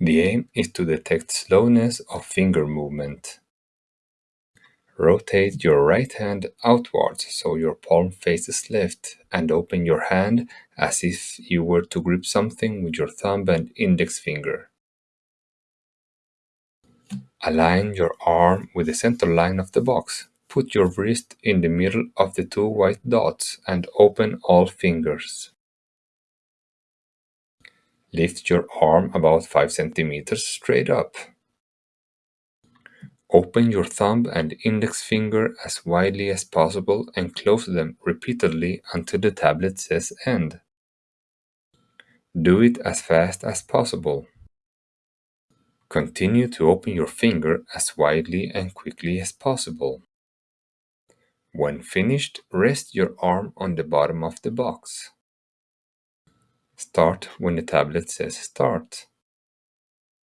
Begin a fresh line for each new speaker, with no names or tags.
The aim is to detect slowness of finger movement. Rotate your right hand outwards so your palm faces left and open your hand as if you were to grip something with your thumb and index finger. Align your arm with the center line of the box. Put your wrist in the middle of the two white dots and open all fingers. Lift your arm about 5 centimeters straight up. Open your thumb and index finger as widely as possible and close them repeatedly until the tablet says end. Do it as fast as possible. Continue to open your finger as widely and quickly as possible. When finished, rest your arm on the bottom of the box. Start when the tablet says start.